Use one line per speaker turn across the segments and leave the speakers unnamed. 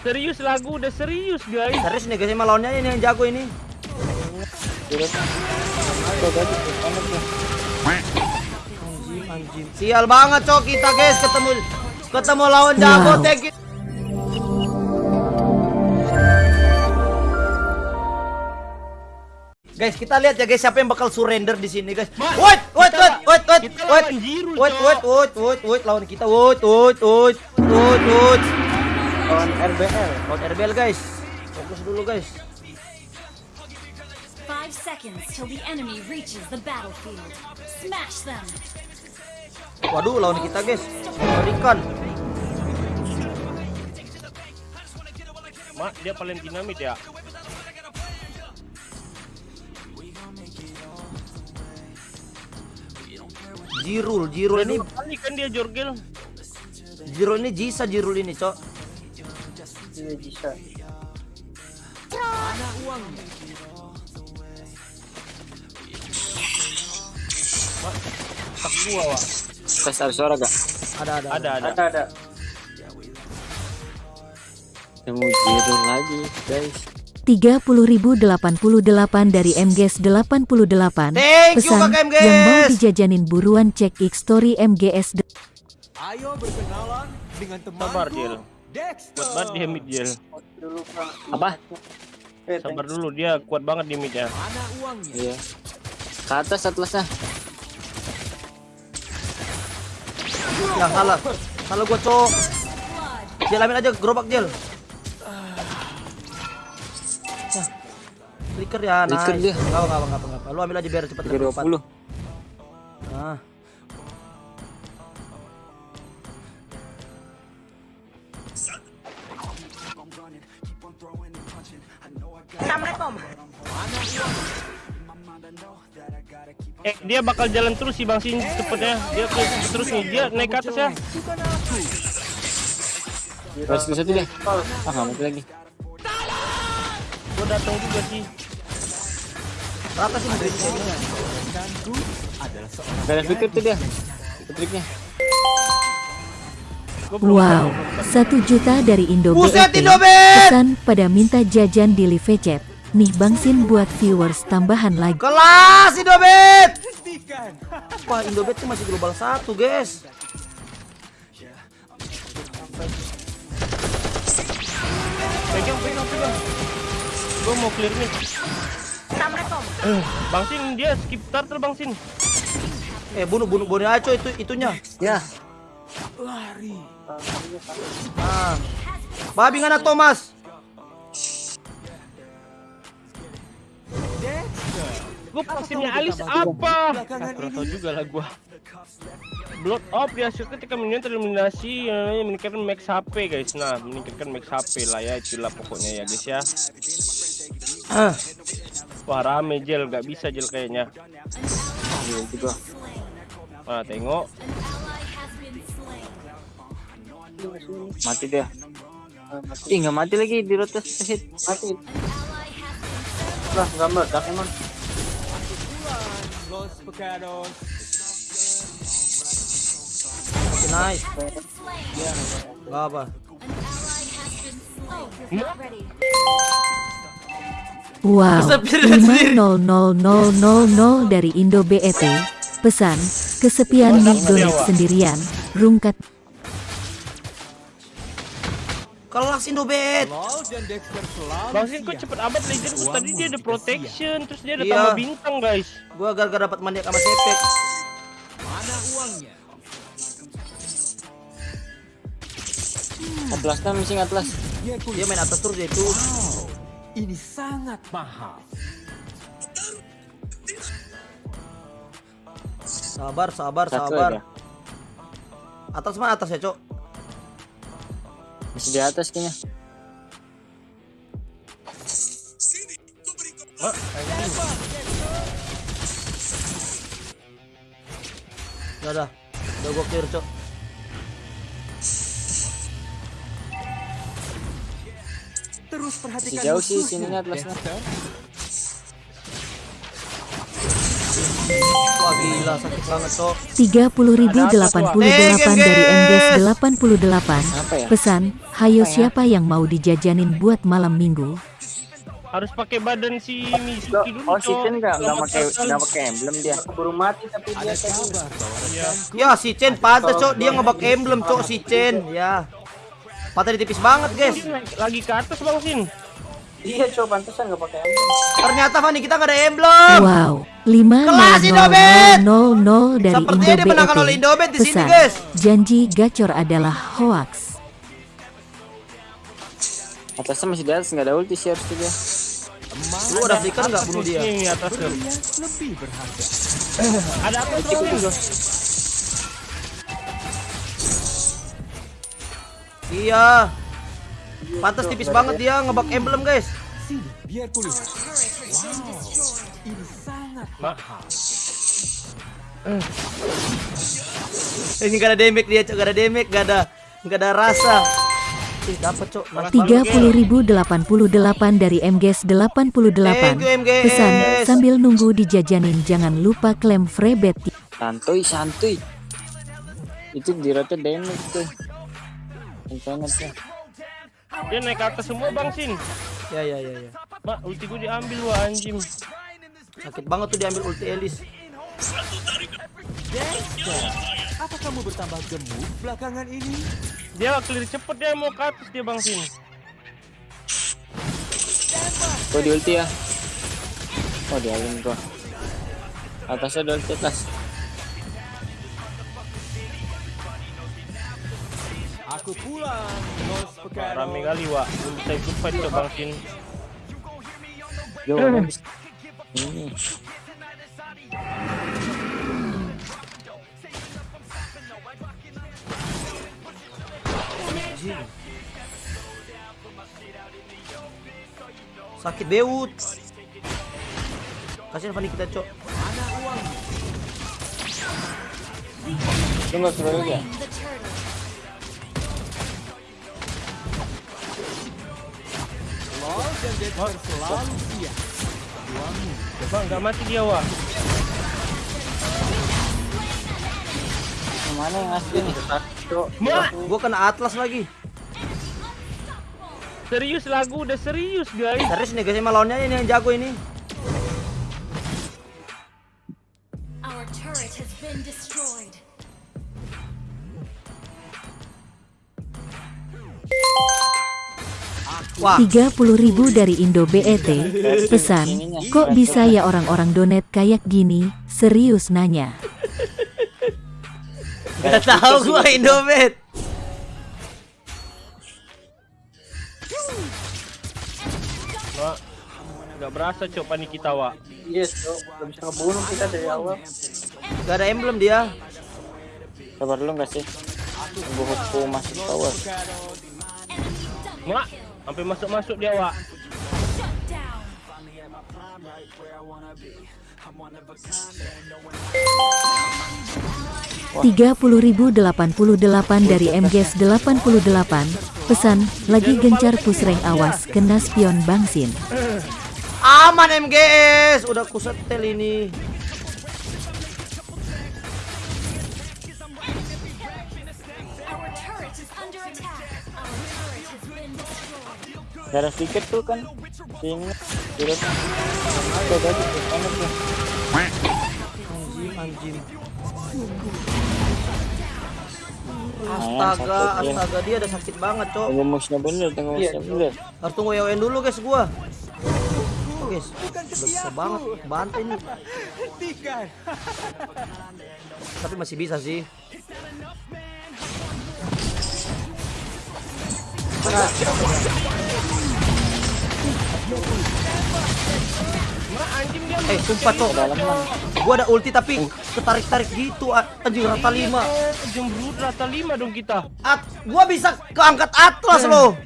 Serius lagu udah serius guys.
Serius nih guys, lawannya ini yang jago ini. Anjing, anjing. Sial banget cok kita guys ketemu ketemu lawan jago
Wow.
thank you. Guys, kita lihat ya guys siapa yang bakal surrender di sini guys. Wait, wait, wait, wait, wait, wait, wait, wait, wait, wait, wait, lawan kita, wait, wait, wait, wait, wait.
Lawan RBL.
Lawan RBL guys. Fokus dulu guys.
Five seconds till the enemy reaches the battlefield. Smash them!
Waduh, lawan kita guys. Mengerikan.
Mak, dia paling dinamit ya.
Jirul, Jirul ini,
kan dia jorgel.
Jirul ini Jisa Jirul ini, Cok.
Iya bisa.
Tak gua, Wak.
Tes ada suara gak?
Ada, ada.
Ada, ada.
Ada ada. Temu jiru lagi guys.
30.088 dari MGS 88
Thank you,
pesan
MGS.
yang mau dijajanin buruan cek X story MGS de-
Ayo berkenalan dengan
Sabar,
temanku.
Kuat banget dia mid.
Apa?
Sabar dulu dia kuat banget di mid ya.
Iya. Ke atas atlasnya.
Ya salah. Salah gua, Cok. Jalamin aja gerobak Jel. Nah. Flicker ya, nice.
Flicker dia.
Enggak apa-apa, enggak apa-apa. Lu ambil aja biar cepat
20. Dia bakal jalan terus sih Bang Sin cepetnya. Dia ke terus nih, dia naik ke atas ya.
Terus ke satu deh. Ah, nggak mati lagi.
Gua datang juga sih.
Rata sih Madrid ini.
Gak ada fikir tuh dia. Itu triknya.
Wow, 1 juta dari.
Indobet!
Pesan pada minta jajan di live chat. Nih Bangsin buat viewers tambahan lagi.
Kelas Indobet. Wah, Indobet tuh masih global satu, guys.
Pegang, pegang, pegang. Gua mau clear mid. Eh, Bang Sin dia skip turtle Bang Sin.
Eh, bunuh bunuh bunuh aja itu itunya.
Ya.
Lari.
Ah. Babi ngana Thomas.
Gua pastinya alis apa? Tahu juga lah gua. Blood off dia shoot ketika minion tereliminasi eh, meningkatkan max HP guys. Nah, meningkatkan max HP lah ya itulah pokoknya ya guys ya.
Ah.
Wah rame Jel, gak bisa Jel kayaknya.
Iya juga.
Nah tengok,
Mati dia. Ih, nggak mati lagi di rotas hit. Mati. Lah, nggak meledak emang.
Los Pecados.
Nice. Gak apa.
Wow,
Kesepian sendiri.
5000000 dari Indo BET. Pesan, kesepian nih donat sendirian. Rungkat
Kelas Indobet.
Law dan Dexter selalu
Bang Sin kok cepet amat legend Gua tadi dia ada protection, terus dia ada
Iya.
tambah bintang guys.
Gua gara-gara dapat maniak sama sepek.
Mana uangnya?
Atlas kan missing atlas.
Dia
main atas terus dia itu.
Wow. Ini sangat mahal.
Sabar, sabar, sabar. Atas mana atas ya, Cok?
Masih di atas kayaknya.
Mak,
Udah, udah. Udah gua clear, Cok.
Terus perhatikan
jauh sih sininya atlasnya.
30.088 dari MGS 88.
Apa ya?
Pesan, hayo siapa yang mau dijajanin buat malam minggu?
Harus pakai badan si Mizuki dulu,
Oh, si. Chen nggak nggak pakai nggak pakai emblem dia. Keburu mati tapi dia tadi.
Ya si Chen pantas cok dia ngebak emblem cok si Chen ya Patah ditipis banget guys
lagi ke atas Bang Sin.
Iya, coba pantesan nggak pakai emblem.
Ternyata Fanny kita nggak ada emblem
Wow, 5
Kelas Indobet!
0 dari
Sepertinya
Indo
dimenangkan oleh Indobet di sini,
Pesan,
guys.
janji gacor adalah hoax.
Atasnya masih di atas nggak ada ulti sih harusnya dia.
Lu ada flicker nggak bunuh dia
Ini atas
lebih berharga.
Ada apa tuh? Bang?
Iya Pantas tipis banget dia ngebak emblem guys
Sini, biar kulihat. Wow, ini sangat mahal.
Ini gak ada damage dia cok Gak ada damage Gak ada Gak ada rasa Ih dapet cok Nice banget.
30.088 dari MGS 88.
Thank you, MGS.
Pesan, sambil nunggu dijajanin jangan lupa klaim free bet.
Santuy, santuy. Itu di rote damage tuh. Kencang tuh.
Dia naik ke atas semua Bang Sin.
Ya ya ya ya
Mak, ulti gue diambil wah anjing.
Sakit banget tuh diambil ulti Elis
Dexter, apa kamu bertambah gemuk belakangan ini?
Dia clear cepet dia mau ke atas dia Bang Sin.
Gua di ulti ya. Oh, di alun gua. Atasnya ada ulti atas.
Aku pulang.
Rame kali wah. Belum bisa ikut fight tuh Bang Sin.
Yo, habis. Ini.
Sakit beut Kasihan Fanny kita cok
Lu suruh lagi ya?
Los dan Dexter selalu siap.
Bang, nggak mati dia wah.
Mana yang asli nih?
Gua kena atlas lagi
serius lagu udah serius guys.
Serius nih guys emang lawannya ini yang jago ini
30.000 dari Indo BET. Pesan, kok bisa ya orang-orang donet kayak gini? Serius nanya.
Gak tau gua Indomaret
Mak, nggak berasa cok panik kita wah.
Yes, Cok. Gak bisa ngebunuh kita dari awal.
Gak ada emblem dia
Sabar dulu nggak sih? Tunggu hukum masuk tower.
Mak, sampai masuk-masuk dia wah.
Shut down.
30.088 dari MGS 88. Pesan, lagi gencar push rank awas kena spion bangsin.
Aman MGS Udah kusetel ini
Our turret is under attack.
Ada tiket tuh kan? Di rote. Tuh tadi tuh.
Anjing anjing Astaga astaga dia ada sakit banget cok
Tunggu musuhnya bener, tunggu musuhnya bener.
Harus tunggu WN dulu guys gua Oh guys susah banget Bantai nih. Tapi masih bisa sih Eh sumpah cok Gua ada ulti tapi ketarik-tarik gitu a- Anjing rata 5
jembrut rata 5 dong kita.
At Gua bisa keangkat atlas loh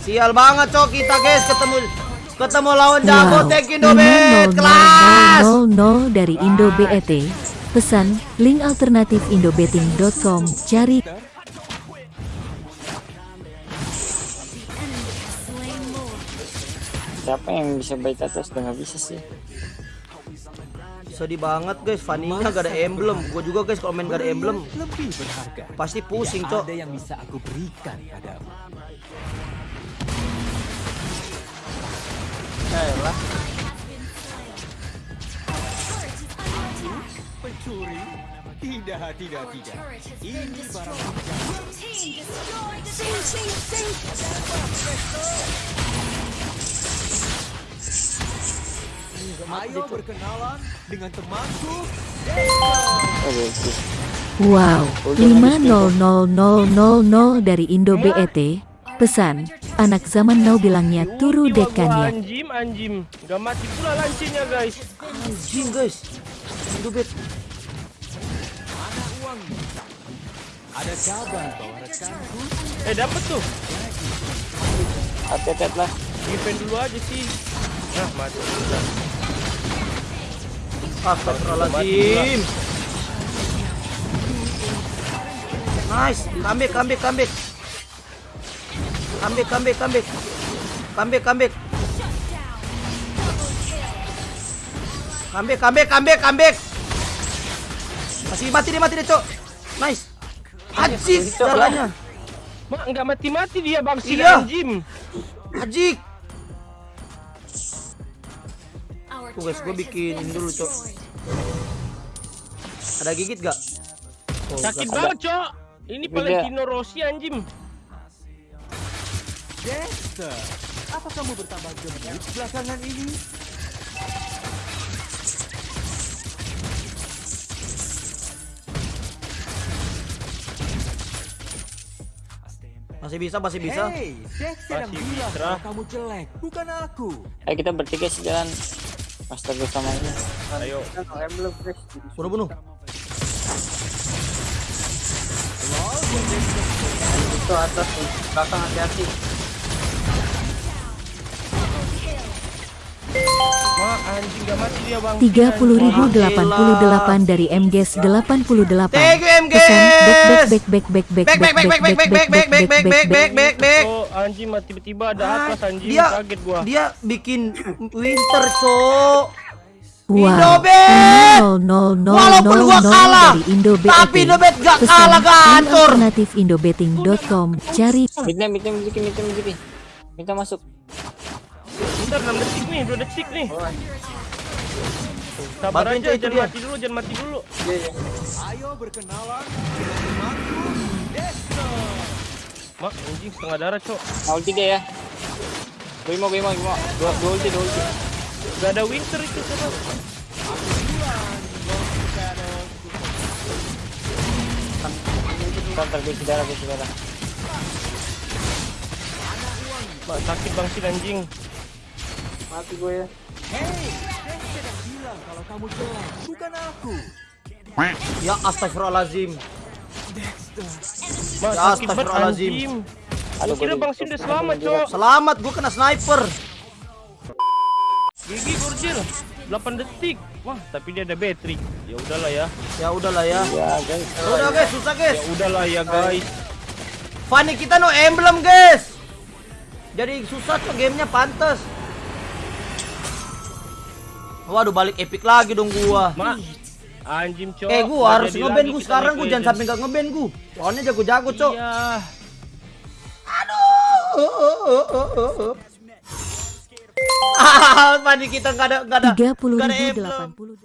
Sial banget cok. Kita guys ketemu ketemu lawan jago
Wow,
Thank you Indomaret kelas.
50000 dari Indo BET. Pesan, link alternatif indobetting.com. Cari
Siapa yang bisa baik atas udah nggak bisa sih?
Sedih banget guys, Fanny-nya gak ada emblem. Gue juga guys kalau main gak ada emblem
lebih berharga.
pasti pusing, Cok.
ada yang bisa aku berikan padamu.
Yaelah.
Pencuri? Tidak, tidak, tidak. Ini barang Ayo berkenalan dengan temanku.
Wow, 500000 dari Indo BET. Pesan, anak zaman now bilangnya turu dekannya.
Anjim, anjim. Gak mati pula lancinya guys.
Anjing guys. Indobet.
Mana uangnya? Ada kabar bahwa rekanku
Eh dapet tuh.
Hati-hati lah.
Defend dulu aja sih. Nah mati. Udah.
Astagfirullahaladzim. Nice. kambik, kambik, kambik. Kambik, kambik, kambik, kambik, kambik, kambik, kambik. kambek, kambek. Masih mati dia, mati dia, Cok. Nice. hajis darahnya.
Mak, enggak mati-mati dia bang si
iya. Jim
Hajik
Tuh guys, gue bikin
been
dulu, Cok. Ada gigit gak? Oh,
Sakit banget cok. Ini. Valentino Rossi anjim.
Dexter. Apa kamu bertambah gemuk belakangan ini?
Masih bisa, masih bisa.
Hey, Dexter yang bilang kamu jelek, bukan aku.
Ayo kita bertiga sih jalan. Astaga sama ini.
Ayo.
Guys.
Bunuh, bunuh.
Itu atas. Belakang hati-hati.
30.088 dari MGS 88.
Thank you, MGS.
Pesan back back back back back
Back, back, back, back, back, back, back, back, back, back, back, back, back, back.
Oh anjing mati tiba-tiba ada
Ah,
atas anjing
dia
kaget gua.
dia bikin winter cok
Wow,
Indobet!
000000
Walaupun gua kalah, tapi Indobet gak
Pesan
kalah, hancur.
alternatif indobetting.com. Cari
Mitnya, mitnya, mitnya, mitnya, mitnya. Minta masuk.
Bentar 6 detik nih, 2 detik nih. Sabar
Bantuin,
aja, jangan
dia.
mati dulu, jangan mati dulu.
Iya, iya.
Ayo berkenalan.
Mak anjing setengah darah cok.
Mau ulti dia ya. Gue mau, gue mau, gue mau. Dua, dua ulti, dua ulti.
Gak ada winter itu coba.
Ntar gue saudara, gue saudara.
Mak sakit bang si anjing.
Mati gue ya.
Yang bilang kalau kamu jelek, bukan aku.
ya astagfirullahaladzim
Mak
Ya.
Aduh,
Gua kira bang Sim udah selamat cok.
selamat gua kena sniper
Gigi Gurjil 8 detik. Wah tapi dia ada battery. Ya udahlah ya.
ya udahlah ya
Ya guys.
udah guys susah guys
Ya udahlah ya guys.
Fanny kita no emblem guys jadi susah tuh gamenya pantes waduh balik epic lagi dong gua.
Mak anjing cok.
eh gua harus ngeband
lagi
gua sekarang gua jangan sampai gak ngeband gua. Soalnya jago-jago cok.
Iya.
aduh. Ah, Fanny kita nggak ada nggak ada nggak ada emblem.
30.080